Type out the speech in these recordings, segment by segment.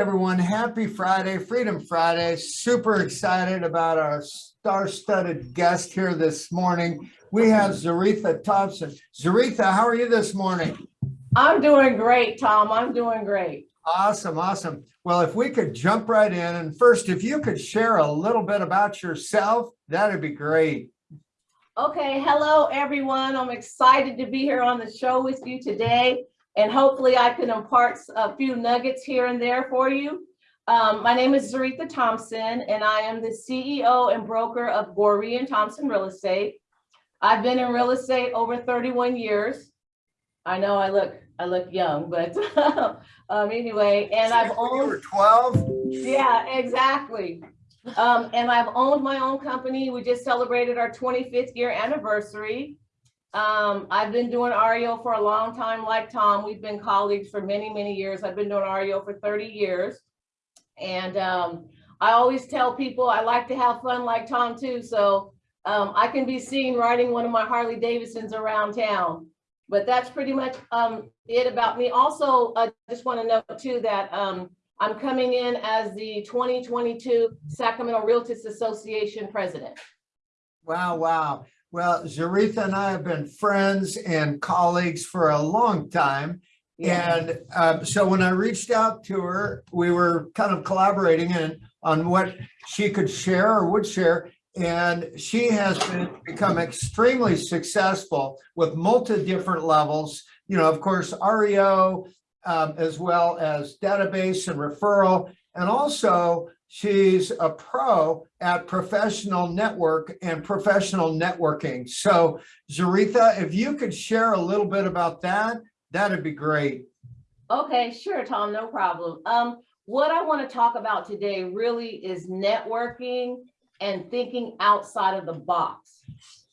everyone. Happy Friday, Freedom Friday. Super excited about our star-studded guest here this morning. We have Zaretha Thompson. Zaretha, how are you this morning? I'm doing great, Tom. I'm doing great. Awesome, awesome. Well, if we could jump right in and first, if you could share a little bit about yourself, that'd be great. Okay, hello, everyone. I'm excited to be here on the show with you today. And hopefully I can impart a few nuggets here and there for you. Um, my name is Zaretha Thompson, and I am the CEO and broker of Goree and Thompson Real Estate. I've been in real estate over 31 years. I know I look I look young, but um, anyway, and I've owned 12? Yeah, exactly. Um, and I've owned my own company. We just celebrated our 25th year anniversary. Um, I've been doing REO for a long time, like Tom. We've been colleagues for many, many years. I've been doing REO for 30 years. And um, I always tell people I like to have fun like Tom too. So um, I can be seen riding one of my Harley Davidsons around town. But that's pretty much um, it about me. Also, I just want to note too that um, I'm coming in as the 2022 Sacramento Realtist Association president. Wow, wow. Well, Zaretha and I have been friends and colleagues for a long time. And um, so when I reached out to her, we were kind of collaborating in, on what she could share or would share. And she has been, become extremely successful with multi different levels. You know, of course, REO, um, as well as database and referral. And also she's a pro at professional network and professional networking. So Zaretha, if you could share a little bit about that, that'd be great. Okay, sure, Tom, no problem. Um, what I want to talk about today really is networking and thinking outside of the box.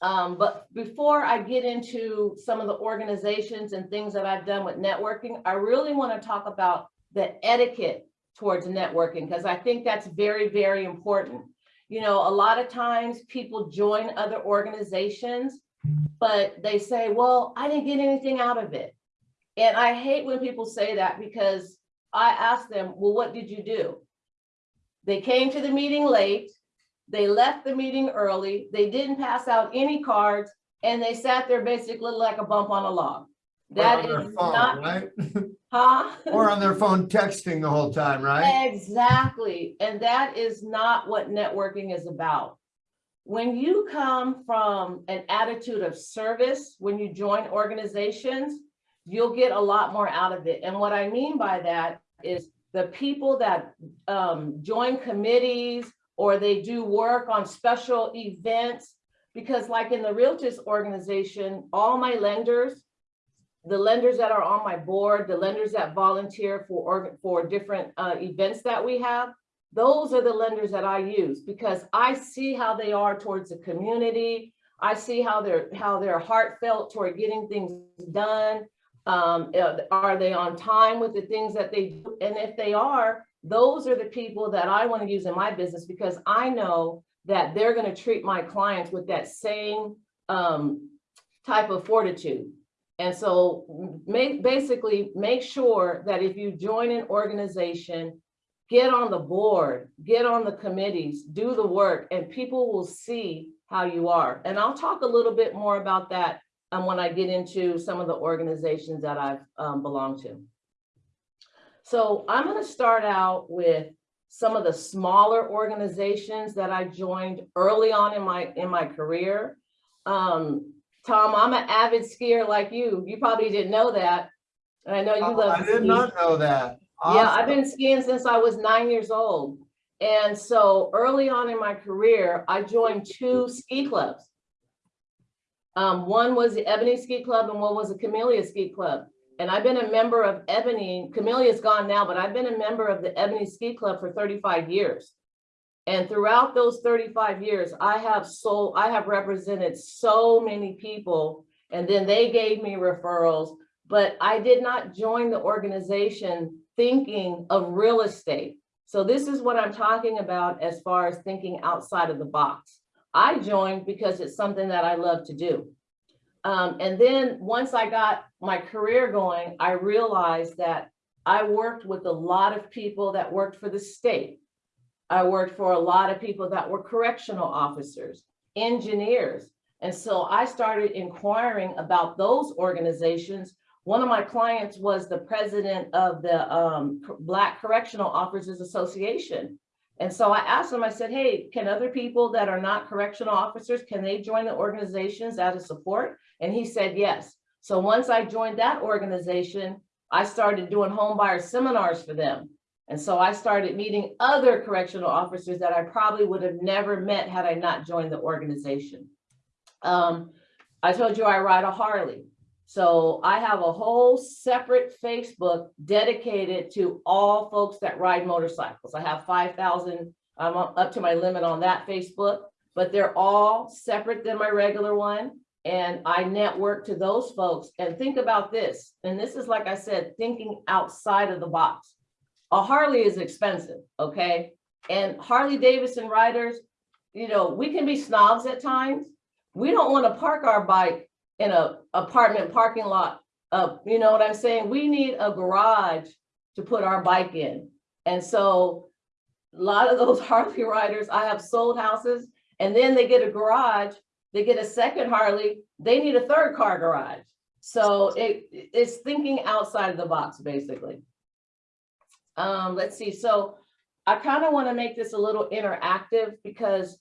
Um, but before I get into some of the organizations and things that I've done with networking, I really want to talk about the etiquette towards networking because I think that's very, very important. You know, a lot of times people join other organizations, but they say, well, I didn't get anything out of it. And I hate when people say that because I ask them, well, what did you do? They came to the meeting late. They left the meeting early. They didn't pass out any cards and they sat there basically like a bump on a log. That Or on their phone, not, Right? huh? Or on their phone texting the whole time, right? Exactly. And that is not what networking is about. When you come from an attitude of service, when you join organizations, you'll get a lot more out of it. And what I mean by that is the people that um, join committees or they do work on special events, because like in the Realtors organization, all my lenders, the lenders that are on my board, the lenders that volunteer for, for different uh, events that we have, those are the lenders that I use because I see how they are towards the community. I see how they're how they're heartfelt toward getting things done. Um, uh, are they on time with the things that they do? And if they are, those are the people that I want to use in my business because I know that they're going to treat my clients with that same um, type of fortitude. And so make, basically make sure that if you join an organization, get on the board, get on the committees, do the work, and people will see how you are. And I'll talk a little bit more about that um, when I get into some of the organizations that I've um, belonged to. So I'm going to start out with some of the smaller organizations that I joined early on in my in my career. Um, Tom, I'm an avid skier like you. You probably didn't know that. And I know you Oh, love I did ski. not know that. Yeah, I've been skiing since I was nine years old. And so early on in my career, I joined two ski clubs. Um, one was the Ebony Ski Club and one was the Camellia Ski Club. And I've been a member of Ebony, Camellia's gone now, but I've been a member of the Ebony Ski Club for 35 years. And throughout those 35 years, I have so I have represented so many people and then they gave me referrals, but I did not join the organization thinking of real estate. So this is what I'm talking about as far as thinking outside of the box. I joined because it's something that I love to do. Um, and then once I got my career going, I realized that I worked with a lot of people that worked for the state. I worked for a lot of people that were correctional officers, engineers. And so I started inquiring about those organizations. One of my clients was the president of the um, Black Correctional Officers Association. And so I asked him, I said, hey, can other people that are not correctional officers, can they join the organizations out of support? And he said, yes. So once I joined that organization, I started doing home buyer seminars for them. And so I started meeting other correctional officers that I probably would have never met had I not joined the organization. Um, I told you I ride a Harley. So I have a whole separate Facebook dedicated to all folks that ride motorcycles. I have 5,000, I'm up to my limit on that Facebook, but they're all separate than my regular one. And I network to those folks and think about this. And this is, like I said, thinking outside of the box. A Harley is expensive, okay? And Harley Davidson riders, you know, we can be snobs at times. We don't want to park our bike in a apartment parking lot. Uh, you know what I'm saying? We need a garage to put our bike in. And so a lot of those Harley riders, I have sold houses and then they get a garage, they get a second Harley, they need a third car garage. So it, it's thinking outside of the box, basically. Um, let's see, so I kind of want to make this a little interactive because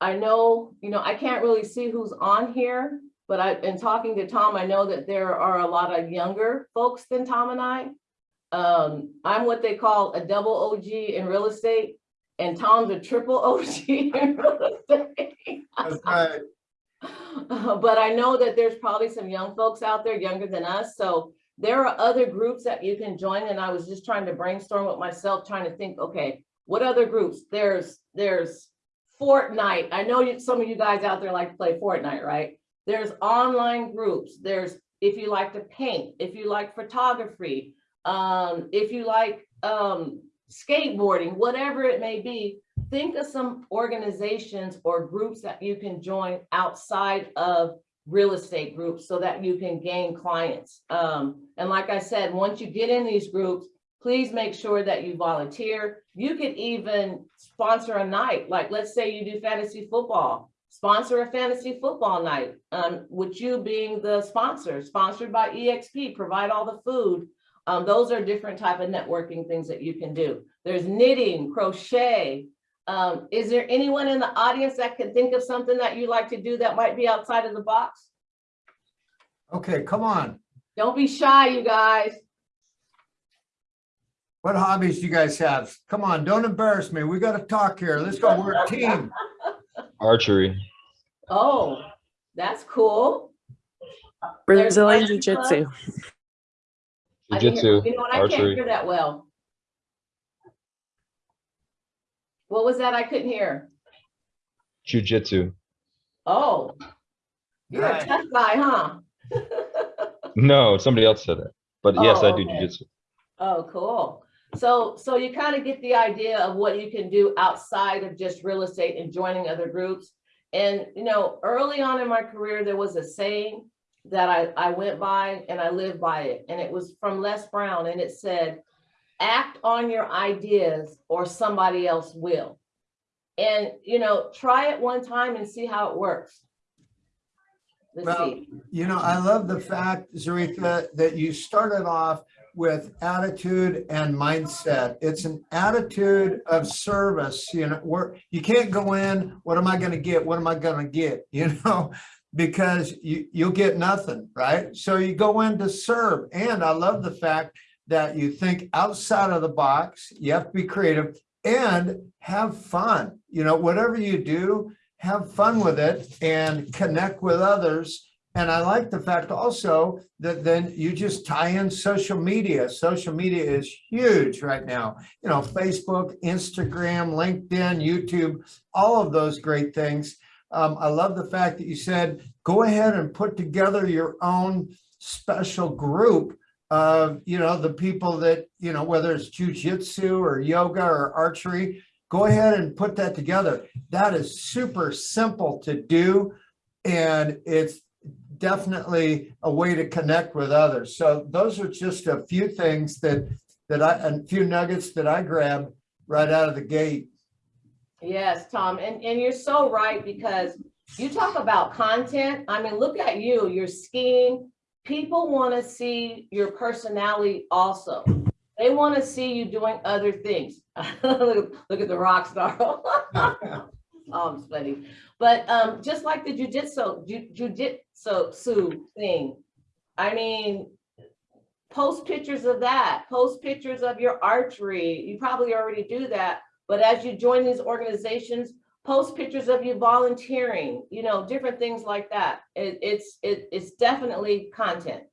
I know, you know, I can't really see who's on here, but I, in talking to Tom, I know that there are a lot of younger folks than Tom and I. Um, I'm what they call a double OG in real estate and Tom's a triple OG in real estate. That's right. But I know that there's probably some young folks out there younger than us, so there are other groups that you can join, and I was just trying to brainstorm with myself, trying to think, okay, what other groups? There's, there's Fortnite. I know you, some of you guys out there like to play Fortnite, right? There's online groups. There's, if you like to paint, if you like photography, um, if you like, um, skateboarding, whatever it may be, think of some organizations or groups that you can join outside of real estate groups so that you can gain clients. Um, and like I said, once you get in these groups, please make sure that you volunteer. You could even sponsor a night, like let's say you do fantasy football, sponsor a fantasy football night, um, with you being the sponsor, sponsored by EXP, provide all the food. Um, those are different type of networking things that you can do. There's knitting, crochet. Um, is there anyone in the audience that can think of something that you like to do that might be outside of the box? Okay, come on. Don't be shy, you guys. What hobbies do you guys have? Come on, don't embarrass me. We got to talk here. Let's go. We're a team. Archery. Oh, that's cool. Brazilian Jiu-Jitsu. I didn't hear- Jiu-jitsu, You know what? I can't hear that well. What was that? I couldn't hear. Jiu-jitsu. Oh, you're a Nice. tough guy, huh? No, somebody else said that. But yes, Oh, I do okay. jiu-jitsu. Oh, cool. So, so you kind of get the idea of what you can do outside of just real estate and joining other groups. And, you know, early on in my career, there was a saying that I, I went by and I lived by it. And it was from Les Brown and it said, act on your ideas or somebody else will. And, you know, try it one time and see how it works. Let's Well, see. You know, I love the fact, Zaretha, that you started off with attitude and mindset. It's an attitude of service, you know, where you can't go in, what am I going to get? What am I going to get? You know, because you, you'll get nothing, right? So you go in to serve. And I love the fact that you think outside of the box, you have to be creative and have fun. You know, whatever you do, have fun with it and connect with others. And I like the fact also that then you just tie in social media. Social media is huge right now. You know, Facebook, Instagram, LinkedIn, YouTube, all of those great things. Um, I love the fact that you said, go ahead and put together your own special group of, you know, the people that, you know, whether it's jujitsu or yoga or archery, go ahead and put that together. That is super simple to do. And it's definitely a way to connect with others. So those are just a few things that that I, a few nuggets that I grabbed right out of the gate. Yes, Tom, and, and you're so right, because you talk about content, I mean, look at you, you're skiing. People want to see your personality also. They want to see you doing other things. Look look at the rock star. Oh, I'm sweaty. But um, just like the jujitsu, ju- jujitsu thing. I mean, post pictures of that, post pictures of your archery. You probably already do that. But as you join these organizations, post pictures of you volunteering, you know, different things like that. It, it's, it, it's definitely content.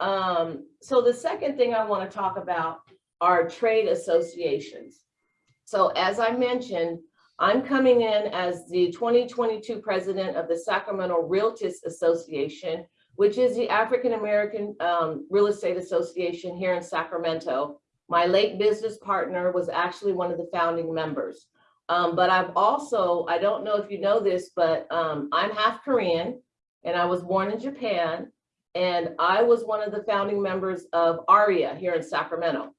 Um, so the second thing I want to talk about are trade associations. So as I mentioned, I'm coming in as the 2022 president of the Sacramento Realtist Association, which is the African American um, Real Estate Association here in Sacramento. My late business partner was actually one of the founding members. Um, but I've also, I don't know if you know this, but um, I'm half Korean and I was born in Japan. And I was one of the founding members of AREAA here in Sacramento.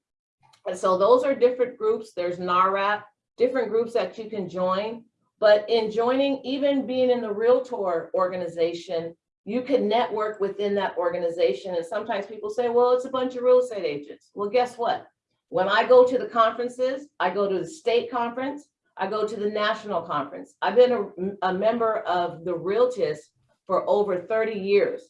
And so those are different groups. There's NAHREP, different groups that you can join. But in joining, even being in the Realtor organization, you can network within that organization. And sometimes people say, well, it's a bunch of real estate agents. Well, guess what? When I go to the conferences, I go to the state conference, I go to the national conference. I've been a, a member of the Realtors for over 30 years.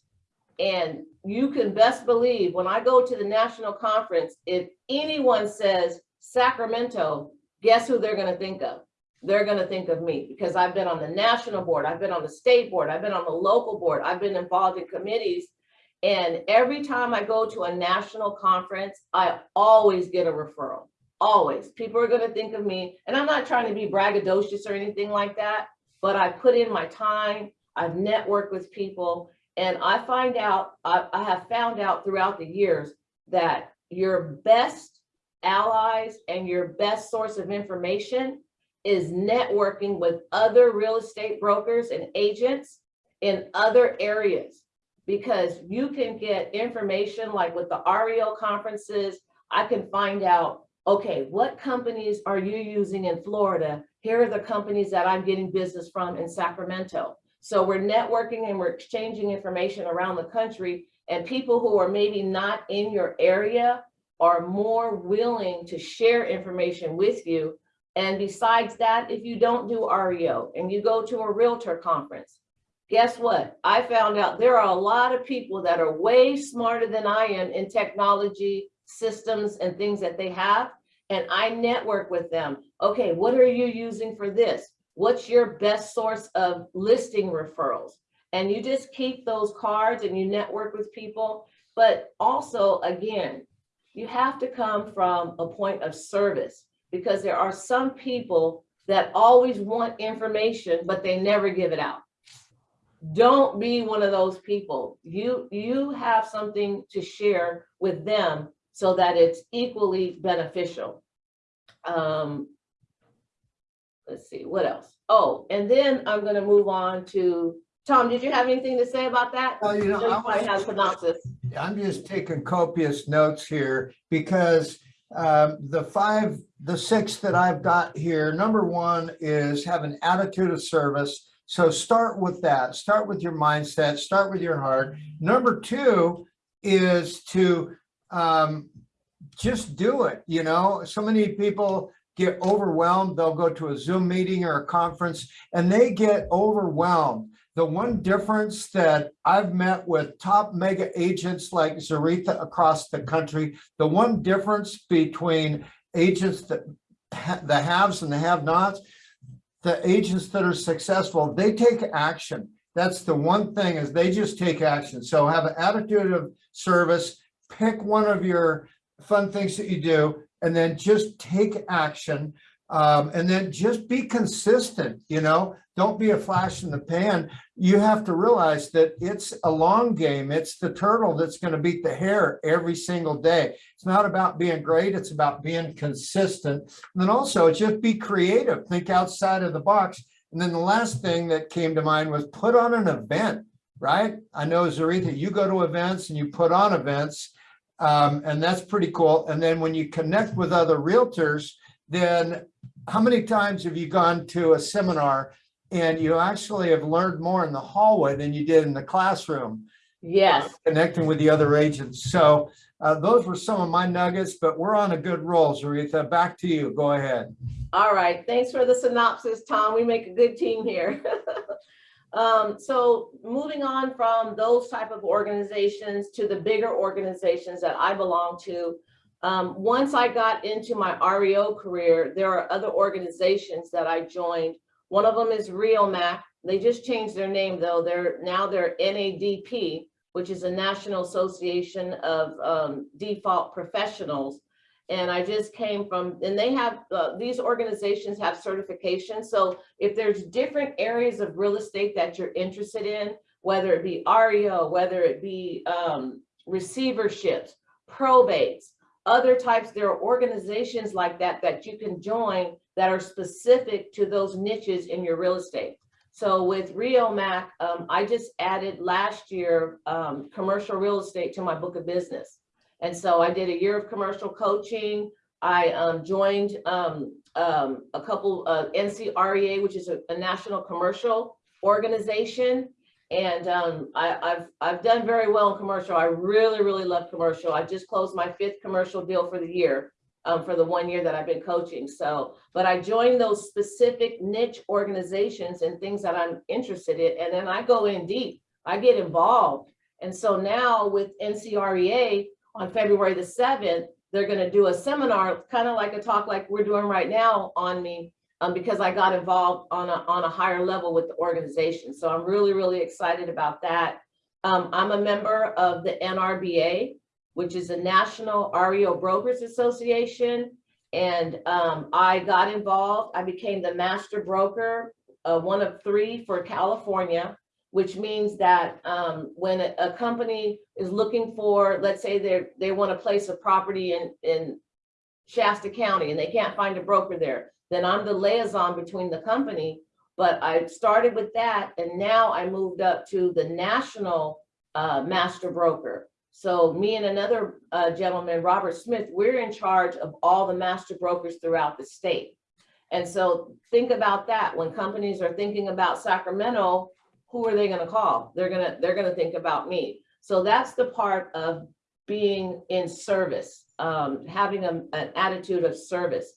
And you can best believe when I go to the national conference, if anyone says Sacramento, guess who they're gonna think of? They're gonna think of me because I've been on the national board, I've been on the state board, I've been on the local board, I've been involved in committees. And every time I go to a national conference, I always get a referral, always. People are gonna think of me, and I'm not trying to be braggadocious or anything like that, but I put in my time, I've networked with people, and I find out, I, I have found out throughout the years that your best allies and your best source of information is networking with other real estate brokers and agents in other areas. Because you can get information like with the REO conferences, I can find out, okay, what companies are you using in Florida? Here are the companies that I'm getting business from in Sacramento. So we're networking and we're exchanging information around the country and people who are maybe not in your area are more willing to share information with you. And besides that, if you don't do REO and you go to a realtor conference, guess what? I found out there are a lot of people that are way smarter than I am in technology, systems and things that they have. And I network with them. Okay, what are you using for this? What's your best source of listing referrals? And you just keep those cards and you network with people. But also, again, you have to come from a point of service because there are some people that always want information, but they never give it out. Don't be one of those people. You, you have something to share with them so that it's equally beneficial. Um, let's see, what else? Oh, and then I'm gonna move on to, Tom, did you have anything to say about that? Well, you know, So I you probably was- have synopsis. I'm just taking copious notes here because um, the five, the six that I've got here, number one is have an attitude of service. So start with that, start with your mindset, start with your heart. Number two is to um, just do it, you know, so many people get overwhelmed. They'll go to a Zoom meeting or a conference and they get overwhelmed. The one difference that I've met with top mega agents like Zaretha across the country, the one difference between agents that ha- the haves and the have-nots, the agents that are successful, they take action. That's the one thing is they just take action. So have an attitude of service, pick one of your fun things that you do, and then just take action. Um, and then just be consistent, you know, don't be a flash in the pan. You have to realize that it's a long game. It's the turtle that's going to beat the hare every single day. It's not about being great. It's about being consistent. And then also just be creative, think outside of the box. And then the last thing that came to mind was put on an event, right? I know Zaretha, you go to events and you put on events. Um, and that's pretty cool. And then when you connect with other realtors, then how many times have you gone to a seminar and you actually have learned more in the hallway than you did in the classroom? Yes, connecting with the other agents. So uh, those were some of my nuggets, but we're on a good roll, Zaretha. Back to you. Go ahead. all right. Thanks for the synopsis, Tom. We make a good team here. Um, so moving on from those type of organizations to the bigger organizations that I belong to. Um, once I got into my REO career, there are other organizations that I joined. One of them is REOMAC. They just changed their name though. They're now they're NADP, which is a National Association of um, Default Professionals. And I just came from, and they have, uh, these organizations have certification. So if there's different areas of real estate that you're interested in, whether it be REO, whether it be um, receiverships, probates, other types, there are organizations like that that you can join that are specific to those niches in your real estate. So with REOMAC, um, I just added last year um, commercial real estate to my book of business. And so I did a year of commercial coaching. I um, joined um, um, a couple of NCREA, which is a, a national commercial organization. And um, I, I've, I've done very well in commercial. I really, really love commercial. I just closed my fifth commercial deal for the year, um, for the one year that I've been coaching. So, but I joined those specific niche organizations and things that I'm interested in. And then I go in deep, I get involved. And so now with NCREA on February the 7th, they're going to do a seminar, kind of like a talk like we're doing right now on me um, because I got involved on a, on a higher level with the organization. So I'm really, really excited about that. Um, I'm a member of the NRBA, which is a National REO Brokers Association. And um, I got involved, I became the master broker, uh, one of three for California, which means that um, when a, a company is looking for, let's say they're, they want to place a property in, in Shasta County and they can't find a broker there, then I'm the liaison between the company. But I started with that and now I moved up to the national uh, master broker. So me and another uh, gentleman, Robert Smith, we're in charge of all the master brokers throughout the state. And so think about that when companies are thinking about Sacramento, who are they going to call? They're going to they're going to think about me. So that's the part of being in service, um, having a, an attitude of service.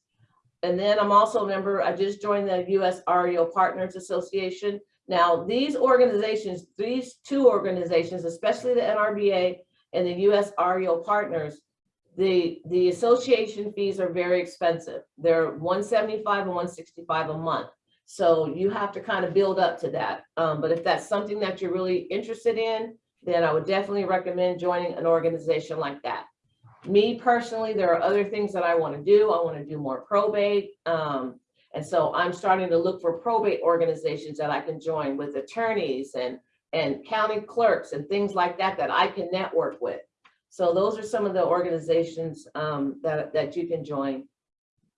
And then I'm also a member, I just joined the US REO Partners Association. Now, these organizations, these two organizations, especially the NRBA and the US REO Partners, the, the association fees are very expensive. They're 175 and 165 a month. So you have to kind of build up to that. Um, but if that's something that you're really interested in, then I would definitely recommend joining an organization like that. Me personally, there are other things that I want to do. I want to do more probate. Um, and so I'm starting to look for probate organizations that I can join with attorneys and, and county clerks and things like that, that I can network with. So those are some of the organizations um, that, that you can join.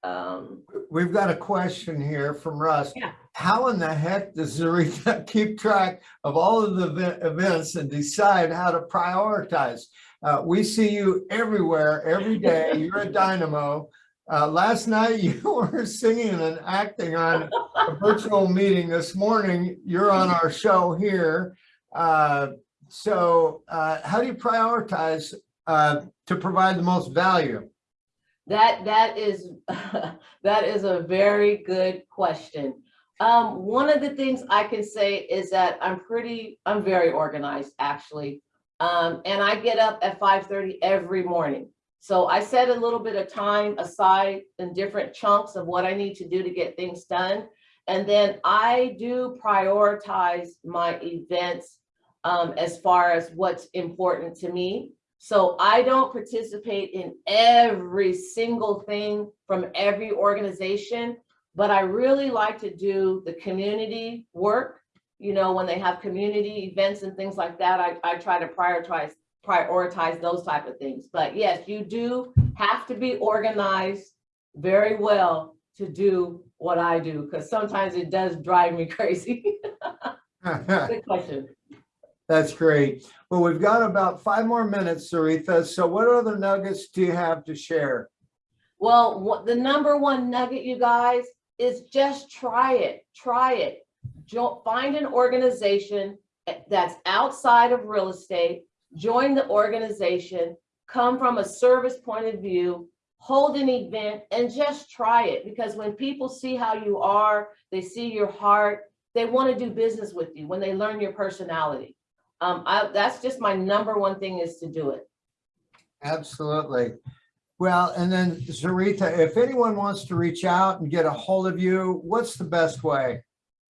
Um, We've got a question here from Russ. Yeah. How in the heck does Zaretha keep track of all of the event- events and decide how to prioritize? Uh, we see you everywhere, every day. You're a dynamo. Uh, last night you were singing and acting on a virtual meeting. This morning, you're on our show here. Uh, so uh, how do you prioritize uh, to provide the most value? That that is that is a very good question. Um, one of the things I can say is that I'm pretty, I'm very organized actually. Um, and I get up at 5:30 every morning. So I set a little bit of time aside in different chunks of what I need to do to get things done. And then I do prioritize my events um, as far as what's important to me. So I don't participate in every single thing from every organization, but I really like to do the community work. You know, when they have community events and things like that, I, I try to prioritize prioritize those type of things. But yes, you do have to be organized very well to do what I do, because sometimes it does drive me crazy. Good question. That's great. Well, we've got about five more minutes, Zaretha. So what other nuggets do you have to share? Well, what, the number one nugget, you guys, is just try it, try it. Jo- find an organization eh, that's outside of real estate, join the organization, come from a service point of view, hold an event and just try it. Because when people see how you are, they see your heart, they want to do business with you when they learn your personality. Um, I, that's just my number one thing is to do it. Absolutely. Well, and then Zaretha, if anyone wants to reach out and get a hold of you, what's the best way?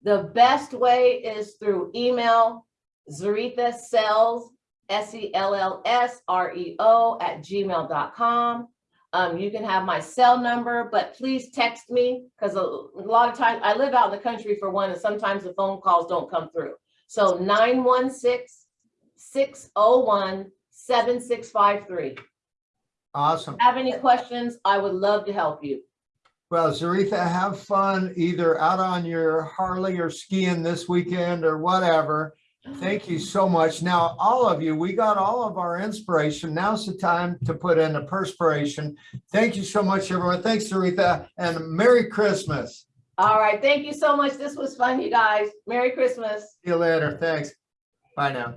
The best way is through email, Zaretha Sells, S E L L S R E O at gmail.com. Um, you can have my cell number, but please text me because a, a lot of times I live out in the country for one, and sometimes the phone calls don't come through. So 916-601-7653. Awesome. Have any questions? I would love to help you. Well, Zaretha, have fun either out on your Harley or skiing this weekend or whatever. Thank you so much. Now, all of you, we got all of our inspiration. Now's the time to put in the perspiration. Thank you so much, everyone. Thanks, Zaretha, and Merry Christmas. All right. Thank you so much. This was fun, you guys. Merry Christmas. See you later. Thanks. Bye now.